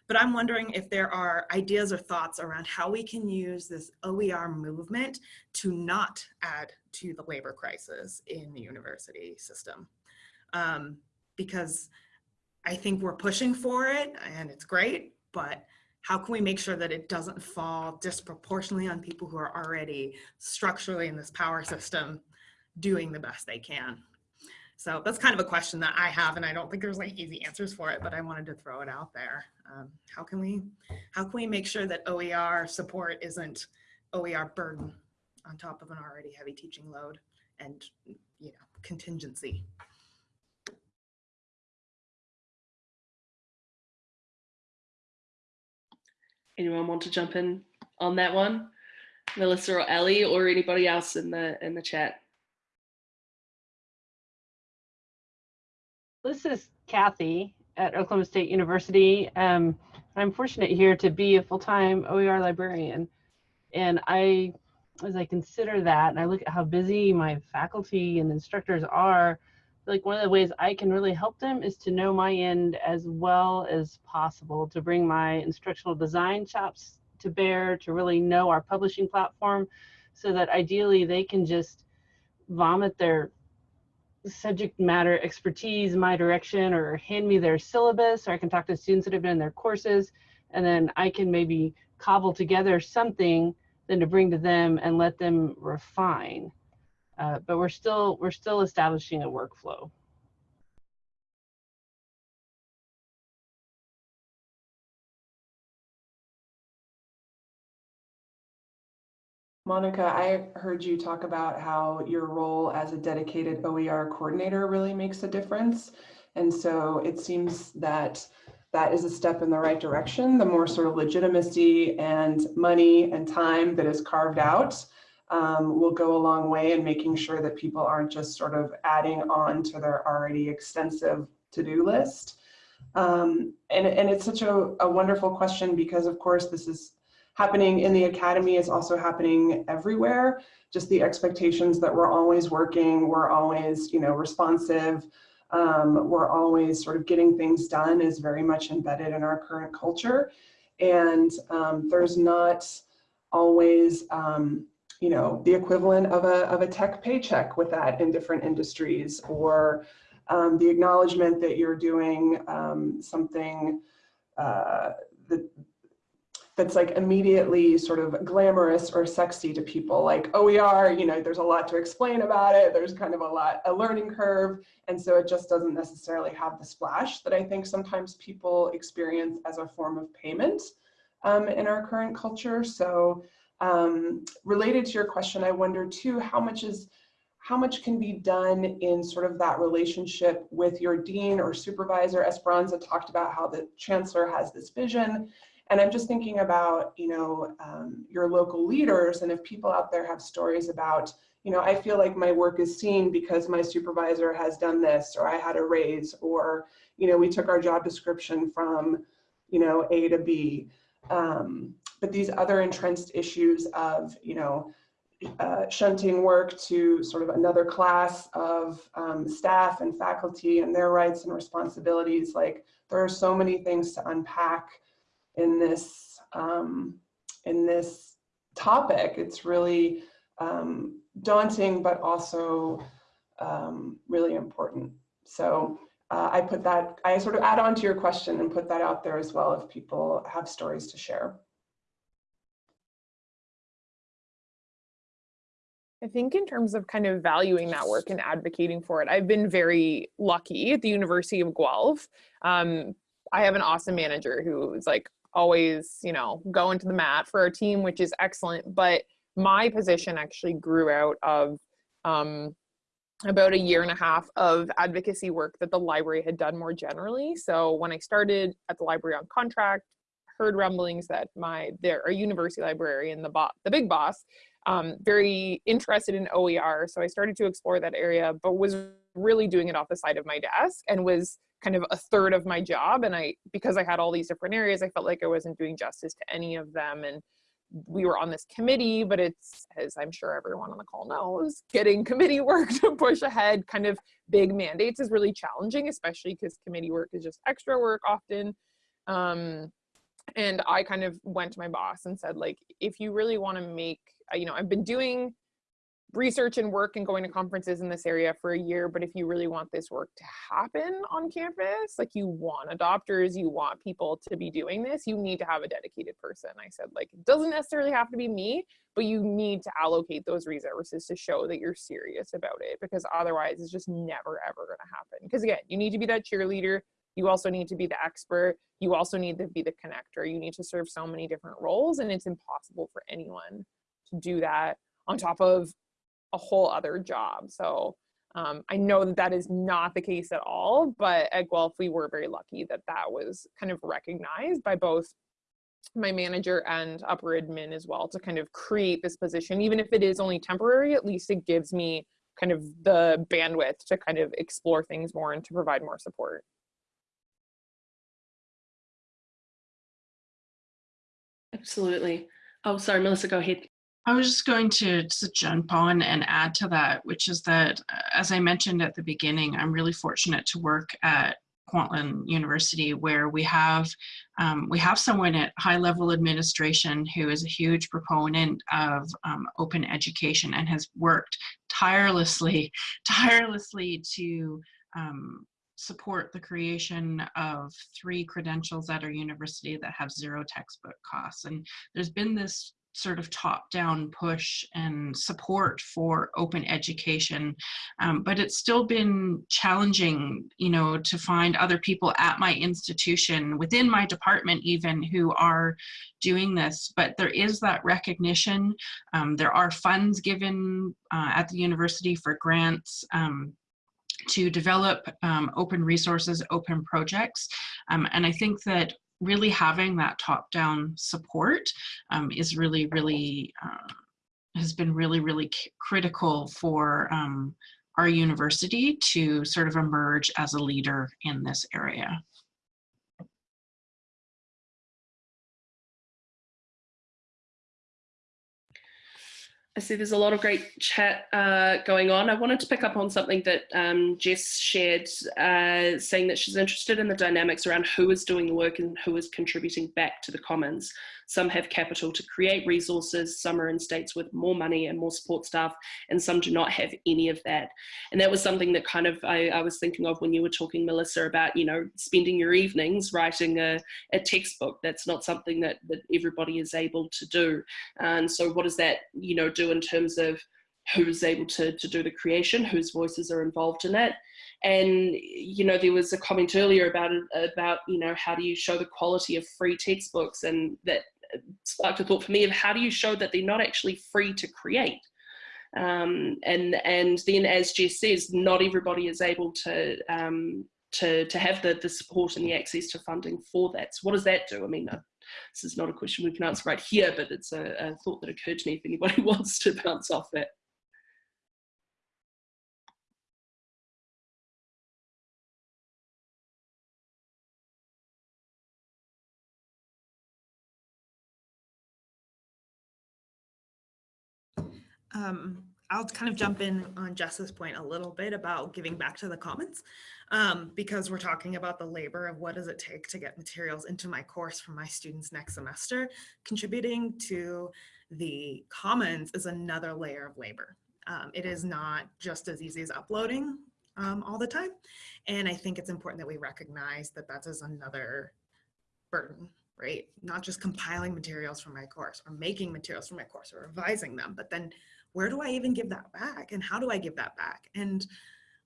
but I'm wondering if there are ideas or thoughts around how we can use this OER movement to not add to the labor crisis in the university system um, because I think we're pushing for it and it's great, but how can we make sure that it doesn't fall disproportionately on people who are already structurally in this power system doing the best they can? So that's kind of a question that I have, and I don't think there's like easy answers for it, but I wanted to throw it out there. Um, how can we, how can we make sure that OER support isn't OER burden on top of an already heavy teaching load and you know contingency? Anyone want to jump in on that one? Melissa or Ellie or anybody else in the in the chat? This is Kathy at Oklahoma State University. Um, I'm fortunate here to be a full-time OER librarian. And I, as I consider that, and I look at how busy my faculty and instructors are, like one of the ways I can really help them is to know my end as well as possible, to bring my instructional design chops to bear, to really know our publishing platform, so that ideally they can just vomit their subject matter expertise my direction or hand me their syllabus or I can talk to students that have been in their courses and then I can maybe cobble together something then to bring to them and let them refine. Uh, but we're still we're still establishing a workflow. Monica, I heard you talk about how your role as a dedicated OER coordinator really makes a difference. And so it seems that that is a step in the right direction. The more sort of legitimacy and money and time that is carved out um, will go a long way in making sure that people aren't just sort of adding on to their already extensive to-do list. Um, and, and it's such a, a wonderful question because of course this is happening in the academy, it's also happening everywhere. Just the expectations that we're always working, we're always, you know, responsive, um, we're always sort of getting things done is very much embedded in our current culture. And um, there's not always, um, you know, the equivalent of a, of a tech paycheck with that in different industries or um, the acknowledgement that you're doing um, something uh, that, that's like immediately sort of glamorous or sexy to people like OER, you know, there's a lot to explain about it. There's kind of a lot, a learning curve. And so it just doesn't necessarily have the splash that I think sometimes people experience as a form of payment um, in our current culture. So um, related to your question, I wonder too, how much is how much can be done in sort of that relationship with your dean or supervisor? Esperanza talked about how the chancellor has this vision. And I'm just thinking about, you know, um, your local leaders and if people out there have stories about, you know, I feel like my work is seen because my supervisor has done this or I had a raise or, you know, we took our job description from, you know, A to B. Um, but these other entrenched issues of, you know, uh, shunting work to sort of another class of um, staff and faculty and their rights and responsibilities. Like there are so many things to unpack in this um, in this topic. It's really um, daunting, but also um, really important. So uh, I put that, I sort of add on to your question and put that out there as well if people have stories to share. I think in terms of kind of valuing that work and advocating for it, I've been very lucky at the University of Guelph. Um, I have an awesome manager who is like always, you know, going to the mat for our team, which is excellent. But my position actually grew out of um, about a year and a half of advocacy work that the library had done more generally. So when I started at the library on contract, heard rumblings that my there a university librarian, the bo- the big boss, um, very interested in OER. So I started to explore that area, but was really doing it off the side of my desk and was kind of a third of my job. And I, because I had all these different areas, I felt like I wasn't doing justice to any of them. And we were on this committee, but it's, as I'm sure everyone on the call knows, getting committee *laughs* work to push ahead kind of big mandates is really challenging, especially because committee work is just extra work often. Um, and I kind of went to my boss and said, like, if you really want to make you know, I've been doing research and work and going to conferences in this area for a year, but if you really want this work to happen on campus, like you want adopters, you want people to be doing this, you need to have a dedicated person. I said, like, it doesn't necessarily have to be me, but you need to allocate those resources to show that you're serious about it because otherwise it's just never ever going to happen. Because again, you need to be that cheerleader. You also need to be the expert. You also need to be the connector. You need to serve so many different roles and it's impossible for anyone to do that on top of a whole other job. So um, I know that that is not the case at all, but at Guelph, we were very lucky that that was kind of recognized by both my manager and upper admin as well to kind of create this position. Even if it is only temporary, at least it gives me kind of the bandwidth to kind of explore things more and to provide more support. Absolutely. Oh, sorry, Melissa, go ahead. I was just going to, to jump on and add to that, which is that, uh, as I mentioned at the beginning, I'm really fortunate to work at Kwantlen University, where we have um, we have someone at high level administration who is a huge proponent of um, open education and has worked tirelessly, *laughs* tirelessly to um, support the creation of three credentials at our university that have zero textbook costs. And there's been this sort of top-down push and support for open education um, but it's still been challenging you know to find other people at my institution within my department even who are doing this but there is that recognition um, there are funds given uh, at the university for grants um, to develop um, open resources, open projects. Um, and I think that really having that top-down support um, is really, really uh, has been really, really critical for um, our university to sort of emerge as a leader in this area. I see there's a lot of great chat uh, going on. I wanted to pick up on something that um, Jess shared, uh, saying that she's interested in the dynamics around who is doing the work and who is contributing back to the commons. Some have capital to create resources, some are in states with more money and more support staff, and some do not have any of that. And that was something that kind of I, I was thinking of when you were talking, Melissa, about, you know, spending your evenings writing a, a textbook. That's not something that, that everybody is able to do. And so what does that, you know, do in terms of who's able to, to do the creation, whose voices are involved in it. And, you know, there was a comment earlier about, about, you know, how do you show the quality of free textbooks and that sparked a thought for me of how do you show that they're not actually free to create? Um, and, and then as Jess says, not everybody is able to, um, to, to have the, the support and the access to funding for that. So what does that do? I mean, uh, this is not a question we can answer right here, but it's a, a thought that occurred to me if anybody *laughs* wants to bounce off that. Um, I'll kind of jump in on Jess's point a little bit about giving back to the commons um, because we're talking about the labor of what does it take to get materials into my course for my students next semester. Contributing to the commons is another layer of labor. Um, it is not just as easy as uploading um, all the time. And I think it's important that we recognize that that is another burden right? Not just compiling materials for my course or making materials for my course or revising them, but then where do I even give that back and how do I give that back? And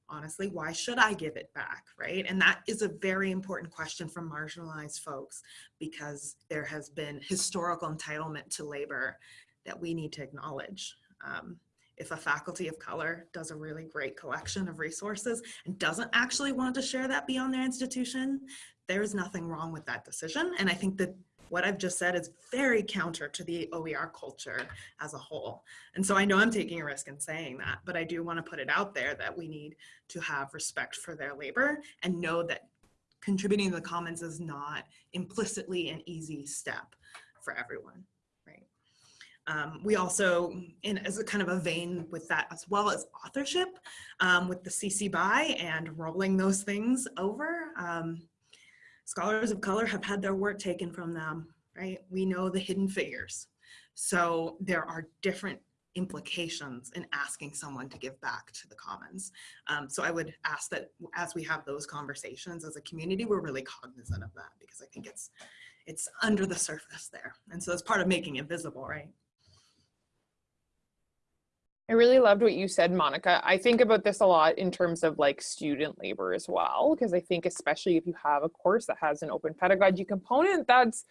honestly, why should I give it back, right? And that is a very important question for marginalized folks because there has been historical entitlement to labor that we need to acknowledge. Um, if a faculty of color does a really great collection of resources and doesn't actually want to share that beyond their institution, there's nothing wrong with that decision. And I think that what I've just said is very counter to the OER culture as a whole. And so I know I'm taking a risk in saying that, but I do want to put it out there that we need to have respect for their labor and know that contributing to the commons is not implicitly an easy step for everyone. Right. Um, we also, in as a kind of a vein with that as well as authorship, um, with the CC BY and rolling those things over. Um, Scholars of color have had their work taken from them, right? We know the hidden figures. So there are different implications in asking someone to give back to the commons. Um, so I would ask that as we have those conversations as a community, we're really cognizant of that because I think it's it's under the surface there. And so it's part of making it visible, right? I really loved what you said, Monica. I think about this a lot in terms of like student labor as well, because I think especially if you have a course that has an open pedagogy component, that's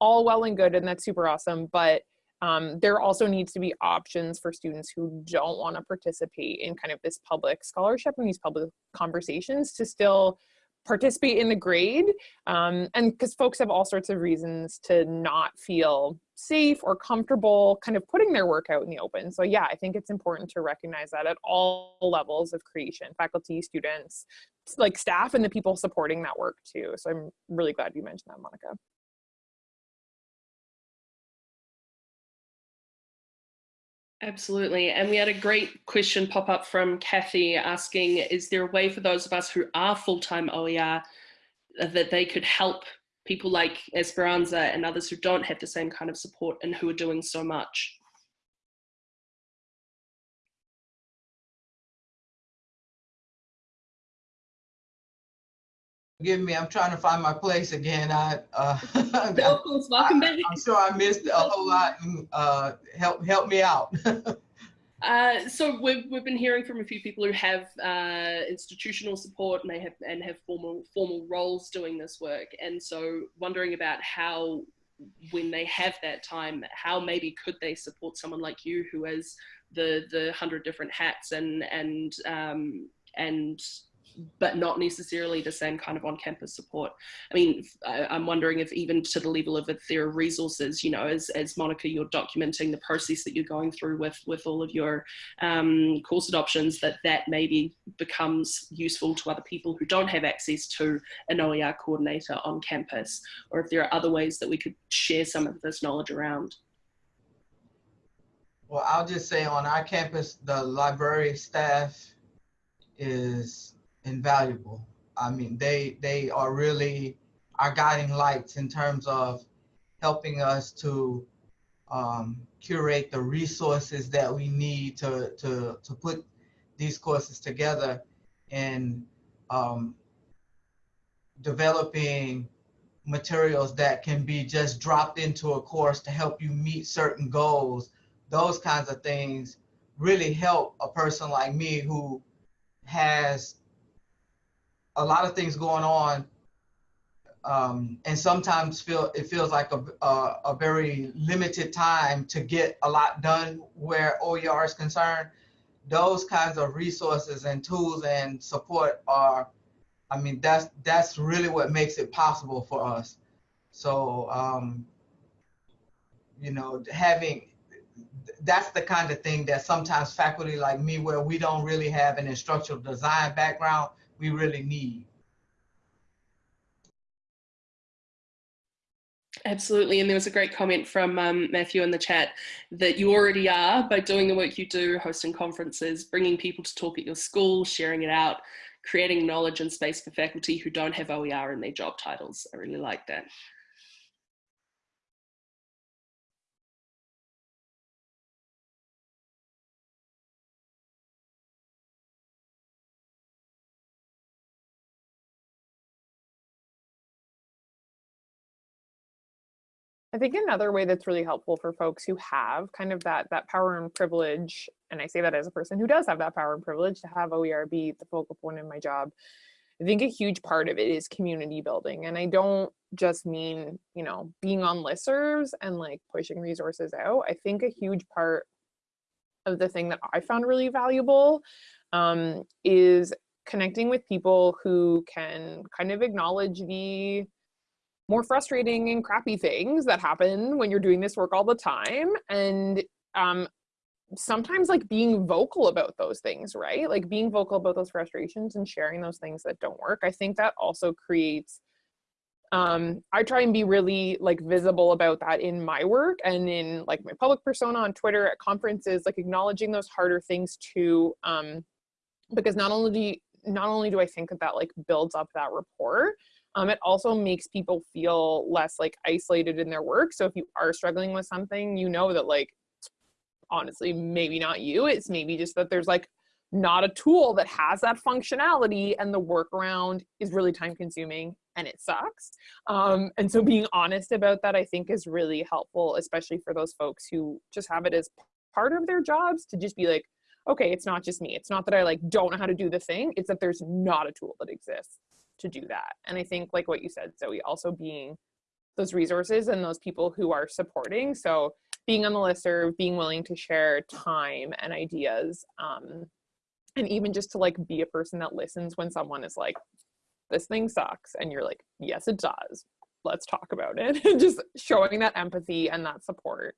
all well and good and that's super awesome. But um, there also needs to be options for students who don't want to participate in kind of this public scholarship and these public conversations to still participate in the grade um, and because folks have all sorts of reasons to not feel safe or comfortable kind of putting their work out in the open. So yeah i think it's important to recognize that at all levels of creation faculty students like staff and the people supporting that work too. So i'm really glad you mentioned that monica. Absolutely. And we had a great question pop up from Kathy asking, is there a way for those of us who are full-time OER that they could help people like Esperanza and others who don't have the same kind of support and who are doing so much? Forgive me, I'm trying to find my place again. I, uh, *laughs* course, welcome back. I'm sure I missed a whole lot. And, uh, help help me out. *laughs* Uh, so we've, we've been hearing from a few people who have uh, institutional support and they have and have formal formal roles doing this work, and so wondering about how, when they have that time, how maybe could they support someone like you who has the the hundred different hats and and um, and but not necessarily the same kind of on-campus support. I mean, I, I'm wondering if even to the level of if there are resources, you know, as, as Monica, you're documenting the process that you're going through with, with all of your um, course adoptions, that that maybe becomes useful to other people who don't have access to an OER coordinator on campus, or if there are other ways that we could share some of this knowledge around. Well, I'll just say on our campus, the library staff is invaluable. I mean, they they are really our guiding lights in terms of helping us to um, curate the resources that we need to to to put these courses together and um, developing materials that can be just dropped into a course to help you meet certain goals those kinds of things really help a person like me who has a lot of things going on um, and sometimes feel it feels like a, a, a, very limited time to get a lot done where OER is concerned. Those kinds of resources and tools and support are, I mean, that's that's really what makes it possible for us. So, um, you know, having that's the kind of thing that sometimes faculty like me, where we don't really have an instructional design background, we really need. Absolutely, and there was a great comment from um, Matthew in the chat that you already are by doing the work you do, hosting conferences, bringing people to talk at your school, sharing it out, creating knowledge and space for faculty who don't have OER in their job titles. I really like that. I think another way that's really helpful for folks who have kind of that that power and privilege, and I say that as a person who does have that power and privilege to have OER be the focal point in my job. I think a huge part of it is community building. And I don't just mean, you know, being on listservs and like pushing resources out. I think a huge part of the thing that I found really valuable um, is connecting with people who can kind of acknowledge the more frustrating and crappy things that happen when you're doing this work all the time and um, sometimes like being vocal about those things right? Like being vocal about those frustrations and sharing those things that don't work i think that also creates um, i try and be really like visible about that in my work and in like my public persona on twitter at conferences like acknowledging those harder things too um, because not only do you, not only do i think that that like builds up that rapport um, it also makes people feel less like isolated in their work. So if you are struggling with something, you know that like, honestly, maybe not you, it's maybe just that there's like not a tool that has that functionality and the workaround is really time consuming and it sucks. Um, and so being honest about that, I think is really helpful, especially for those folks who just have it as part of their jobs to just be like, okay, it's not just me. It's not that I like don't know how to do the thing. It's that there's not a tool that exists to do that. And I think like what you said, Zoe, also being those resources and those people who are supporting. So being on the listserv, being willing to share time and ideas, um, and even just to like be a person that listens when someone is like, this thing sucks. And you're like, yes, it does. Let's talk about it. *laughs* just showing that empathy and that support.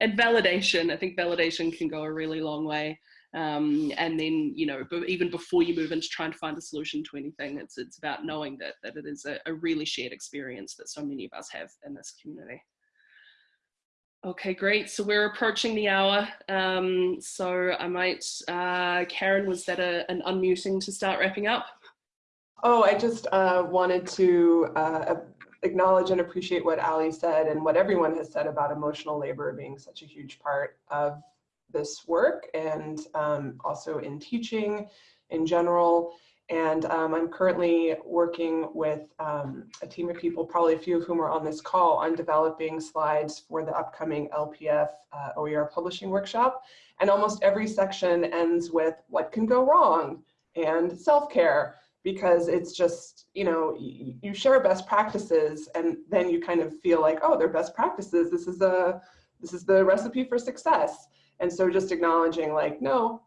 And validation, I think validation can go a really long way. Um, and then, you know, even before you move into trying to find a solution to anything, it's, it's about knowing that, that it is a, a really shared experience that so many of us have in this community. Okay, great. So we're approaching the hour. Um, so I might, uh, Karen, was that a, an unmuting to start wrapping up? Oh, I just uh, wanted to uh, acknowledge and appreciate what Ali said and what everyone has said about emotional labor being such a huge part of this work and um, also in teaching in general. And um, I'm currently working with um, a team of people, probably a few of whom are on this call, on developing slides for the upcoming LPF uh, OER publishing workshop. And almost every section ends with what can go wrong and self-care because it's just, you know, you, share best practices and then you kind of feel like, oh, they're best practices. This is a, this is the recipe for success. And so just acknowledging like, no,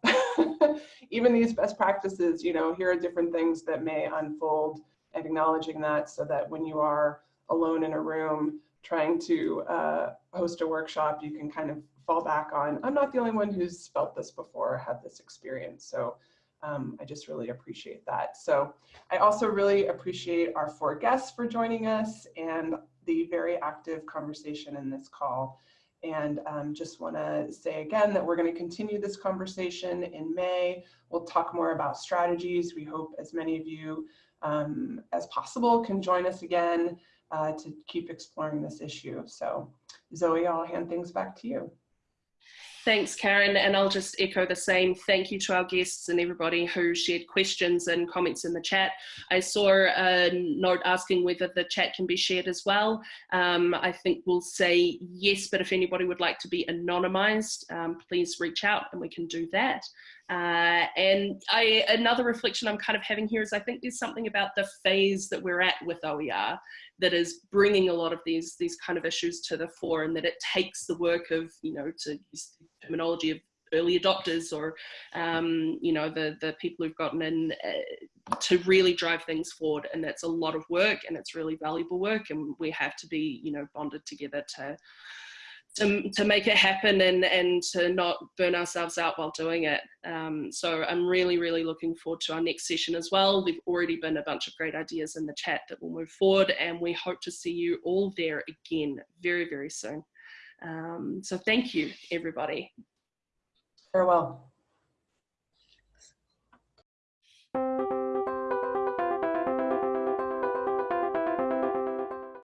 *laughs* even these best practices, you know, here are different things that may unfold, and acknowledging that so that when you are alone in a room trying to uh, host a workshop, you can kind of fall back on, I'm not the only one who's felt this before or had this experience. So um, I just really appreciate that. So I also really appreciate our four guests for joining us and the very active conversation in this call. And um, just want to say again that we're going to continue this conversation in May. We'll talk more about strategies. We hope as many of you um, as possible can join us again uh, to keep exploring this issue. So Zoe, I'll hand things back to you. Thanks, Karen. And I'll just echo the same. Thank you to our guests and everybody who shared questions and comments in the chat. I saw a note asking whether the chat can be shared as well. Um, I think we'll say yes, but if anybody would like to be anonymized, um, please reach out and we can do that. Uh, and I, another reflection I'm kind of having here is I think there's something about the phase that we're at with OER that is bringing a lot of these these kind of issues to the fore and that it takes the work of, you know, to use terminology of early adopters or, um, you know, the, the people who've gotten in uh, to really drive things forward. And that's a lot of work and it's really valuable work and we have to be, you know, bonded together to, to, to make it happen and, and to not burn ourselves out while doing it. Um, so I'm really, really looking forward to our next session as well. There've already been a bunch of great ideas in the chat that will move forward and we hope to see you all there again very, very soon. Um, so thank you, everybody. Farewell.